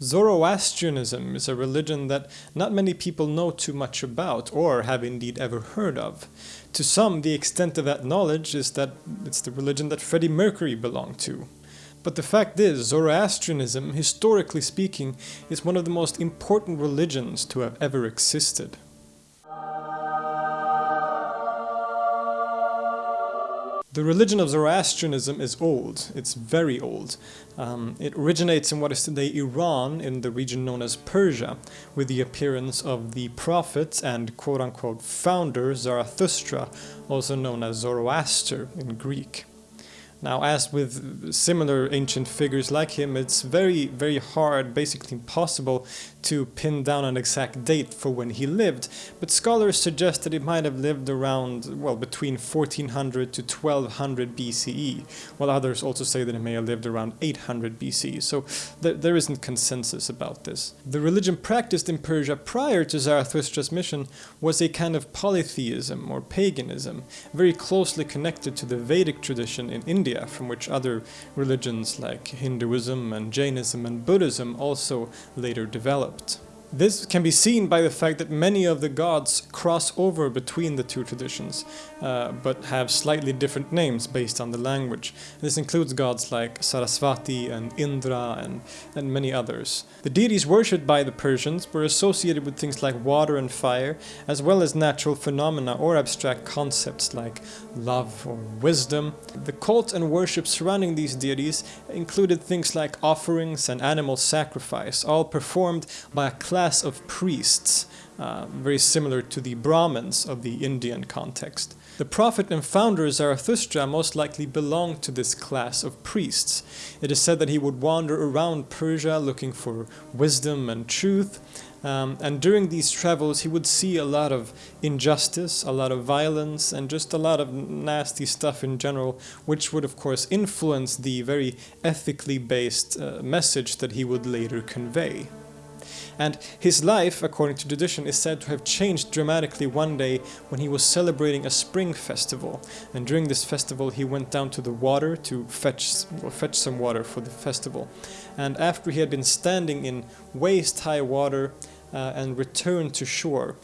Zoroastrianism is a religion that not many people know too much about or have indeed ever heard of. To some, the extent of that knowledge is that it's the religion that Freddie Mercury belonged to. But the fact is, Zoroastrianism, historically speaking, is one of the most important religions to have ever existed. The religion of Zoroastrianism is old, it's very old. Um, it originates in what is today Iran in the region known as Persia, with the appearance of the prophet and quote-unquote founder Zarathustra, also known as Zoroaster in Greek. Now, as with similar ancient figures like him, it's very, very hard, basically impossible, to pin down an exact date for when he lived, but scholars suggest that he might have lived around, well, between 1400 to 1200 BCE, while others also say that he may have lived around 800 BCE, so th there isn't consensus about this. The religion practiced in Persia prior to Zarathustra's mission was a kind of polytheism or paganism, very closely connected to the Vedic tradition in India India, from which other religions like Hinduism and Jainism and Buddhism also later developed developed. This can be seen by the fact that many of the gods cross over between the two traditions, uh, but have slightly different names based on the language. This includes gods like Sarasvati and Indra and, and many others. The deities worshipped by the Persians were associated with things like water and fire, as well as natural phenomena or abstract concepts like love or wisdom. The cult and worship surrounding these deities included things like offerings and animal sacrifice, all performed by a class of priests, uh, very similar to the Brahmins of the Indian context. The prophet and founder Zarathustra most likely belonged to this class of priests. It is said that he would wander around Persia looking for wisdom and truth, um, and during these travels he would see a lot of injustice, a lot of violence, and just a lot of nasty stuff in general, which would of course influence the very ethically based uh, message that he would later convey. And his life, according to tradition, is said to have changed dramatically one day when he was celebrating a spring festival. And during this festival he went down to the water to fetch, fetch some water for the festival. And after he had been standing in waist-high water uh, and returned to shore,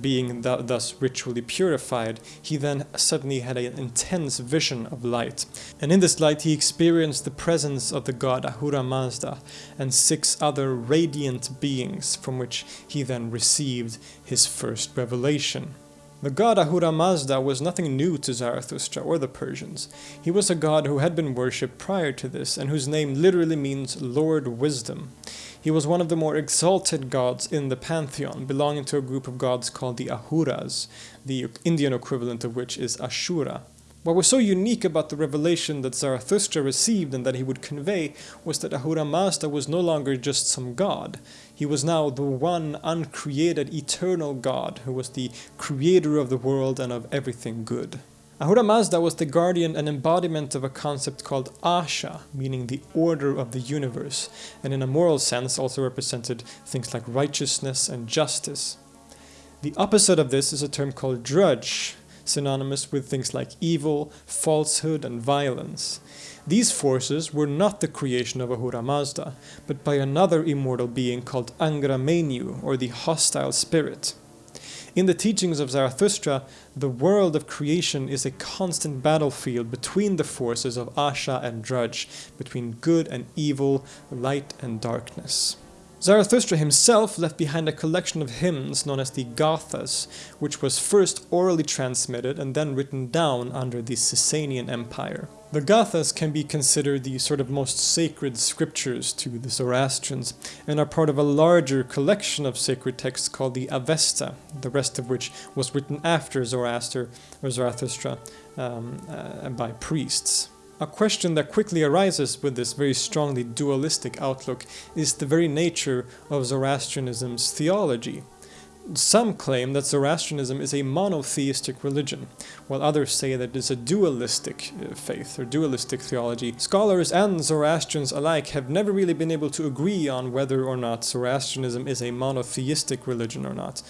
being th thus ritually purified, he then suddenly had an intense vision of light. And in this light he experienced the presence of the god Ahura Mazda and six other radiant beings from which he then received his first revelation. The god Ahura Mazda was nothing new to Zarathustra or the Persians. He was a god who had been worshipped prior to this and whose name literally means Lord Wisdom. He was one of the more exalted gods in the pantheon, belonging to a group of gods called the Ahuras, the Indian equivalent of which is Asura. What was so unique about the revelation that Zarathustra received and that he would convey was that Ahura Mazda was no longer just some god. He was now the one uncreated eternal god who was the creator of the world and of everything good. Ahura Mazda was the guardian and embodiment of a concept called Asha, meaning the order of the universe, and in a moral sense also represented things like righteousness and justice. The opposite of this is a term called Druj, synonymous with things like evil, falsehood and violence. These forces were not the creation of Ahura Mazda, but by another immortal being called Angra Mainyu, or the hostile spirit. In the teachings of Zarathustra, the world of creation is a constant battlefield between the forces of Asha and Druj, between good and evil, light and darkness. Zarathustra himself left behind a collection of hymns known as the Gathas, which was first orally transmitted and then written down under the Sasanian Empire. The Gathas can be considered the sort of most sacred scriptures to the Zoroastrians and are part of a larger collection of sacred texts called the Avesta, the rest of which was written after Zoroaster or Zarathustra um, uh, by priests. A question that quickly arises with this very strongly dualistic outlook is the very nature of Zoroastrianism's theology. Some claim that Zoroastrianism is a monotheistic religion, while others say that it is a dualistic uh, faith or dualistic theology. Scholars and Zoroastrians alike have never really been able to agree on whether or not Zoroastrianism is a monotheistic religion or not.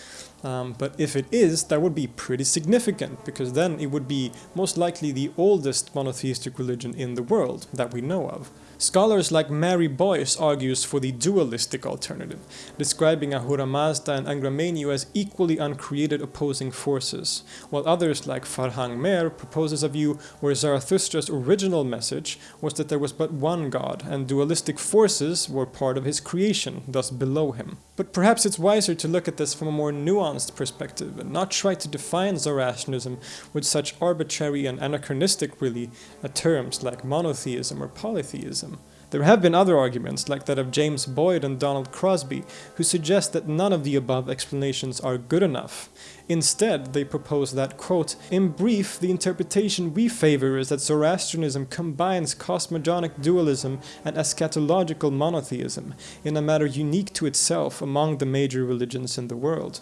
Um, but if it is, that would be pretty significant, because then it would be most likely the oldest monotheistic religion in the world that we know of. Scholars like Mary Boyce argues for the dualistic alternative, describing Ahura Mazda and Angra Mainyu as equally uncreated opposing forces, while others like Farhang Mehr proposes a view where Zarathustra's original message was that there was but one god, and dualistic forces were part of his creation, thus below him. But perhaps it's wiser to look at this from a more nuanced perspective and not try to define Zoroastrianism with such arbitrary and anachronistic, really, terms like monotheism or polytheism. There have been other arguments, like that of James Boyd and Donald Crosby, who suggest that none of the above explanations are good enough. Instead, they propose that, quote, In brief, the interpretation we favor is that Zoroastrianism combines cosmogonic dualism and eschatological monotheism in a manner unique to itself among the major religions in the world.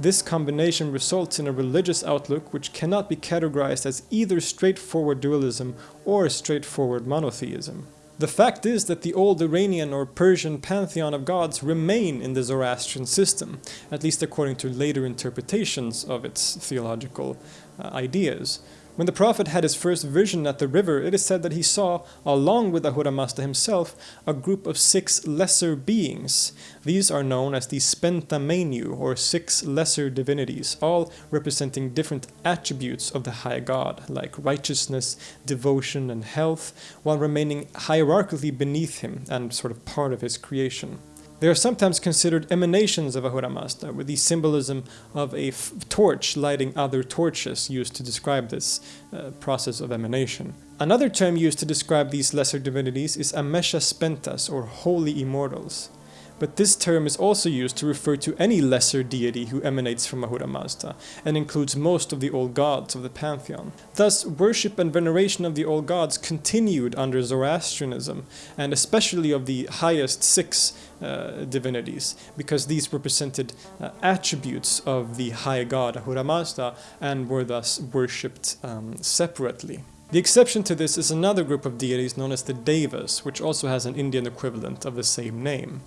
This combination results in a religious outlook which cannot be categorized as either straightforward dualism or straightforward monotheism. The fact is that the old Iranian or Persian pantheon of gods remain in the Zoroastrian system, at least according to later interpretations of its theological uh, ideas. When the prophet had his first vision at the river, it is said that he saw, along with Ahura Mazda himself, a group of six lesser beings. These are known as the Spenta Mainyu, or six lesser divinities, all representing different attributes of the high god, like righteousness, devotion, and health, while remaining hierarchically beneath him and sort of part of his creation. They are sometimes considered emanations of Ahura Mazda, with the symbolism of a torch lighting other torches used to describe this uh, process of emanation. Another term used to describe these lesser divinities is Amesha Spentas, or Holy Immortals but this term is also used to refer to any lesser deity who emanates from Ahura Mazda, and includes most of the old gods of the pantheon. Thus, worship and veneration of the old gods continued under Zoroastrianism, and especially of the highest six uh, divinities, because these represented uh, attributes of the high god Ahura Mazda, and were thus worshipped um, separately. The exception to this is another group of deities known as the Devas, which also has an Indian equivalent of the same name.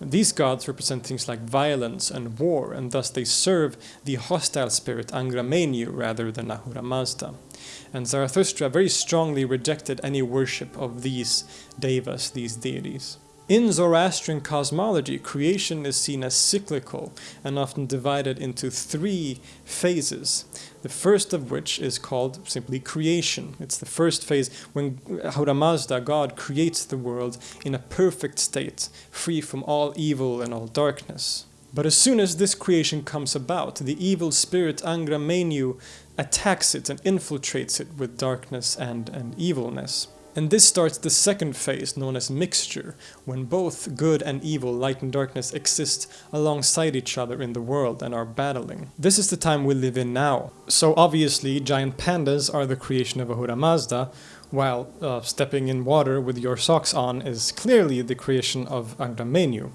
These gods represent things like violence and war, and thus they serve the hostile spirit Angra rather than Ahura Mazda. And Zarathustra very strongly rejected any worship of these Devas, these deities. In Zoroastrian cosmology, creation is seen as cyclical and often divided into three phases. The first of which is called simply creation. It's the first phase when Ahura Mazda, God, creates the world in a perfect state, free from all evil and all darkness. But as soon as this creation comes about, the evil spirit Angra Mainyu attacks it and infiltrates it with darkness and, and evilness. And this starts the second phase, known as mixture, when both good and evil, light and darkness, exist alongside each other in the world and are battling. This is the time we live in now. So obviously, giant pandas are the creation of Ahura Mazda, while uh, stepping in water with your socks on is clearly the creation of Angra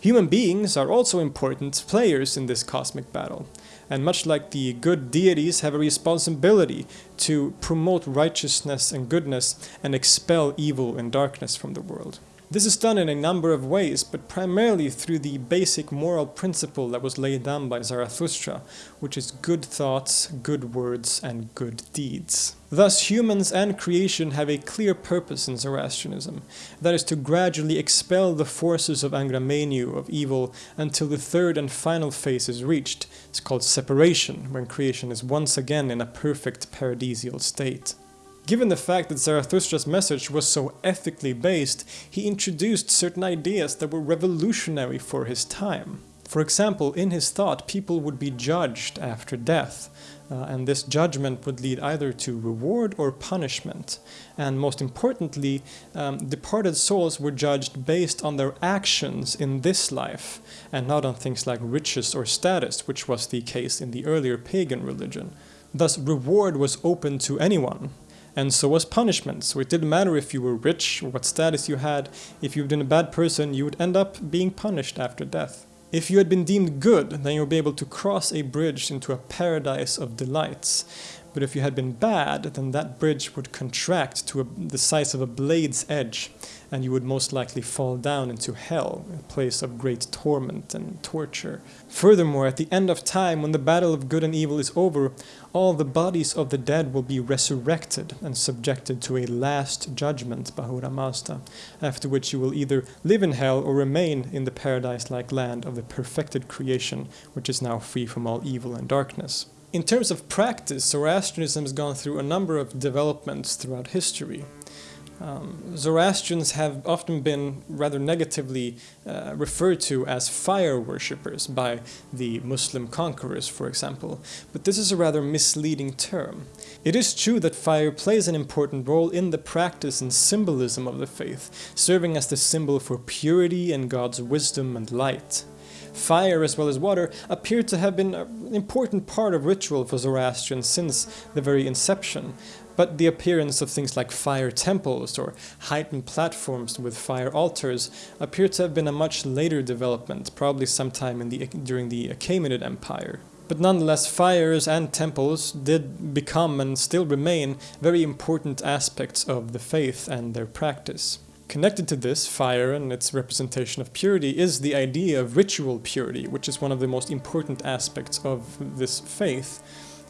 Human beings are also important players in this cosmic battle and much like the good deities have a responsibility to promote righteousness and goodness and expel evil and darkness from the world. This is done in a number of ways, but primarily through the basic moral principle that was laid down by Zarathustra, which is good thoughts, good words, and good deeds. Thus, humans and creation have a clear purpose in Zoroastrianism, that is to gradually expel the forces of Angra Mainyu, of evil, until the third and final phase is reached. It's called separation, when creation is once again in a perfect paradisial state. Given the fact that Zarathustra's message was so ethically based, he introduced certain ideas that were revolutionary for his time. For example, in his thought, people would be judged after death, uh, and this judgment would lead either to reward or punishment. And most importantly, um, departed souls were judged based on their actions in this life, and not on things like riches or status, which was the case in the earlier pagan religion. Thus, reward was open to anyone, and so was punishment. So it didn't matter if you were rich or what status you had, if you'd been a bad person, you would end up being punished after death. If you had been deemed good, then you would be able to cross a bridge into a paradise of delights. But if you had been bad, then that bridge would contract to a, the size of a blade's edge, and you would most likely fall down into hell, a place of great torment and torture. Furthermore, at the end of time, when the battle of good and evil is over, all the bodies of the dead will be resurrected and subjected to a last judgment, by Ahura Mazda, after which you will either live in hell or remain in the paradise like land of the perfected creation, which is now free from all evil and darkness. In terms of practice, Zoroastrianism has gone through a number of developments throughout history. Um, Zoroastrians have often been rather negatively uh, referred to as fire worshippers by the Muslim conquerors, for example, but this is a rather misleading term. It is true that fire plays an important role in the practice and symbolism of the faith, serving as the symbol for purity and God's wisdom and light. Fire as well as water appear to have been an important part of ritual for Zoroastrians since the very inception, but the appearance of things like fire temples or heightened platforms with fire altars appear to have been a much later development, probably sometime in the, during the Achaemenid Empire. But nonetheless, fires and temples did become and still remain very important aspects of the faith and their practice. Connected to this, fire and its representation of purity is the idea of ritual purity, which is one of the most important aspects of this faith.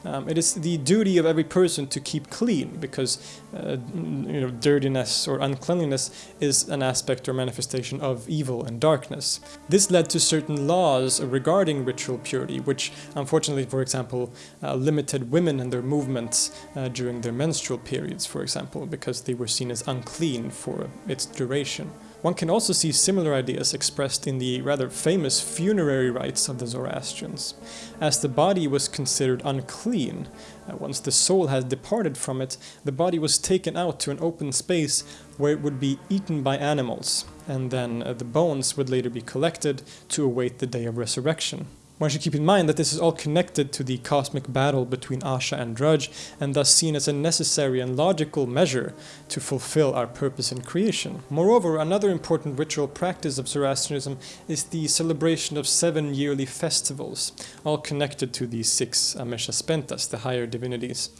Um, it is the duty of every person to keep clean because uh, you know, dirtiness or uncleanliness is an aspect or manifestation of evil and darkness. This led to certain laws regarding ritual purity, which unfortunately, for example, uh, limited women and their movements uh, during their menstrual periods, for example, because they were seen as unclean for its duration. One can also see similar ideas expressed in the rather famous funerary rites of the Zoroastrians. As the body was considered unclean, uh, once the soul had departed from it, the body was taken out to an open space where it would be eaten by animals, and then uh, the bones would later be collected to await the day of resurrection. One should keep in mind that this is all connected to the cosmic battle between Asha and Druj, and thus seen as a necessary and logical measure to fulfill our purpose in creation. Moreover, another important ritual practice of Zoroastrianism is the celebration of seven yearly festivals, all connected to the six Amesha Spentas, the higher divinities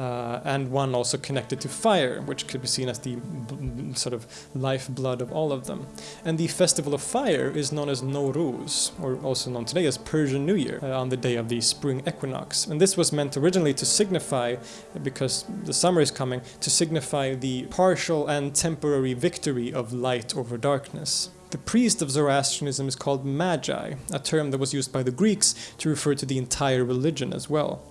uh, and one also connected to fire, which could be seen as the sort of lifeblood of all of them. And the festival of fire is known as Nowruz, or also known today as Persian New Year, uh, on the day of the spring equinox. And this was meant originally to signify, because the summer is coming, to signify the partial and temporary victory of light over darkness. The priest of Zoroastrianism is called Magi, a term that was used by the Greeks to refer to the entire religion as well.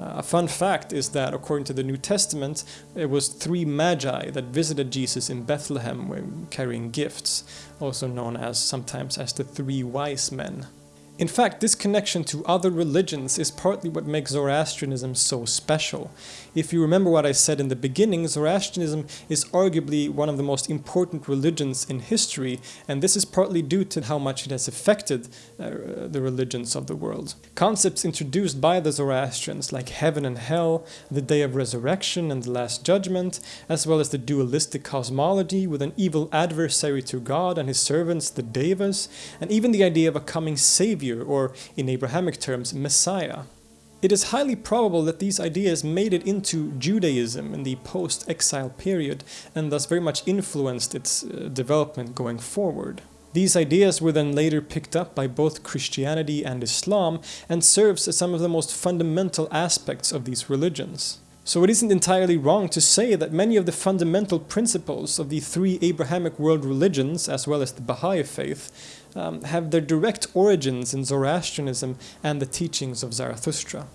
Uh, a fun fact is that according to the New Testament, it was three magi that visited Jesus in Bethlehem carrying gifts, also known as sometimes as the three wise men. In fact, this connection to other religions is partly what makes Zoroastrianism so special. If you remember what I said in the beginning, Zoroastrianism is arguably one of the most important religions in history, and this is partly due to how much it has affected uh, the religions of the world. Concepts introduced by the Zoroastrians, like heaven and hell, the day of resurrection and the last judgment, as well as the dualistic cosmology with an evil adversary to God and his servants, the Devas, and even the idea of a coming savior Savior, or in Abrahamic terms, Messiah. It is highly probable that these ideas made it into Judaism in the post-exile period and thus very much influenced its uh, development going forward. These ideas were then later picked up by both Christianity and Islam and serves as some of the most fundamental aspects of these religions. So it isn't entirely wrong to say that many of the fundamental principles of the three Abrahamic world religions, as well as the Baha'i faith, um, have their direct origins in Zoroastrianism and the teachings of Zarathustra.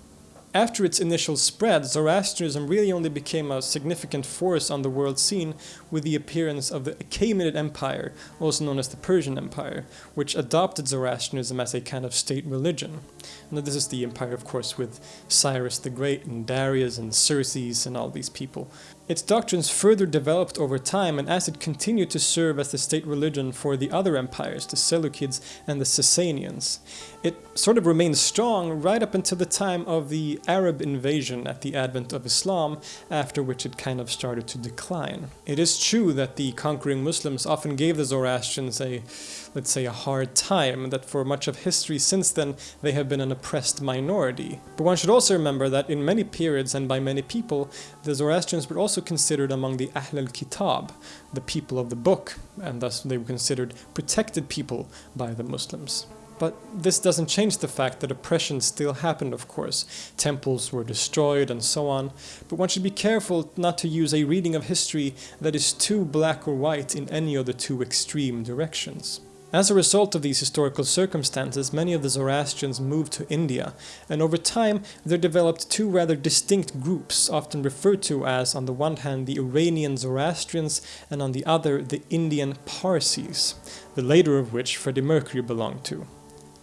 After its initial spread, Zoroastrianism really only became a significant force on the world scene with the appearance of the Achaemenid Empire, also known as the Persian Empire, which adopted Zoroastrianism as a kind of state religion. And this is the empire, of course, with Cyrus the Great and Darius and Xerxes and all these people. Its doctrines further developed over time and as it continued to serve as the state religion for the other empires, the Seleucids and the Sasanians. It sort of remained strong right up until the time of the Arab invasion at the advent of Islam, after which it kind of started to decline. It is true that the conquering Muslims often gave the Zoroastrians a let's say, a hard time, that for much of history since then they have been an oppressed minority. But one should also remember that in many periods and by many people, the Zoroastrians were also considered among the Ahl al-Kitab, the people of the book, and thus they were considered protected people by the Muslims. But this doesn't change the fact that oppression still happened, of course. Temples were destroyed and so on. But one should be careful not to use a reading of history that is too black or white in any of the two extreme directions. As a result of these historical circumstances, many of the Zoroastrians moved to India, and over time there developed two rather distinct groups, often referred to as, on the one hand, the Iranian Zoroastrians, and on the other, the Indian Parsis, the later of which Freddie Mercury belonged to.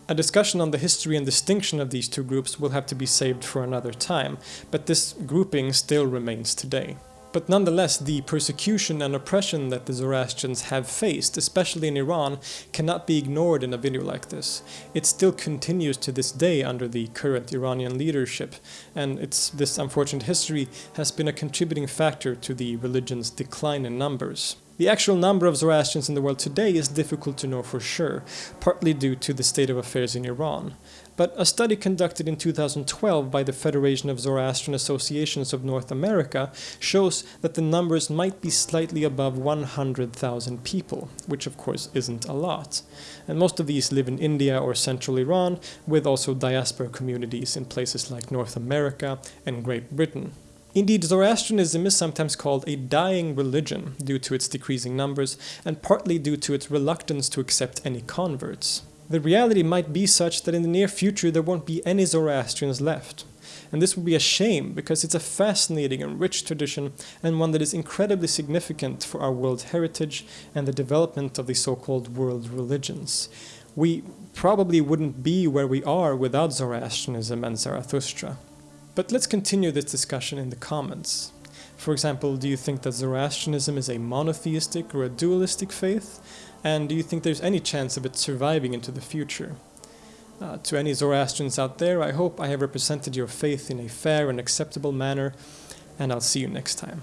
A discussion on the history and distinction of these two groups will have to be saved for another time, but this grouping still remains today. But nonetheless, the persecution and oppression that the Zoroastrians have faced, especially in Iran, cannot be ignored in a video like this. It still continues to this day under the current Iranian leadership, and it's, this unfortunate history has been a contributing factor to the religion's decline in numbers. The actual number of Zoroastrians in the world today is difficult to know for sure, partly due to the state of affairs in Iran. But a study conducted in 2012 by the Federation of Zoroastrian Associations of North America shows that the numbers might be slightly above 100,000 people, which of course isn't a lot. And most of these live in India or central Iran, with also diaspora communities in places like North America and Great Britain. Indeed, Zoroastrianism is sometimes called a dying religion due to its decreasing numbers and partly due to its reluctance to accept any converts. The reality might be such that in the near future there won't be any Zoroastrians left. And this would be a shame because it's a fascinating and rich tradition and one that is incredibly significant for our world heritage and the development of the so-called world religions. We probably wouldn't be where we are without Zoroastrianism and Zarathustra. But let's continue this discussion in the comments. For example, do you think that Zoroastrianism is a monotheistic or a dualistic faith? And do you think there's any chance of it surviving into the future? Uh, to any Zoroastrians out there, I hope I have represented your faith in a fair and acceptable manner, and I'll see you next time.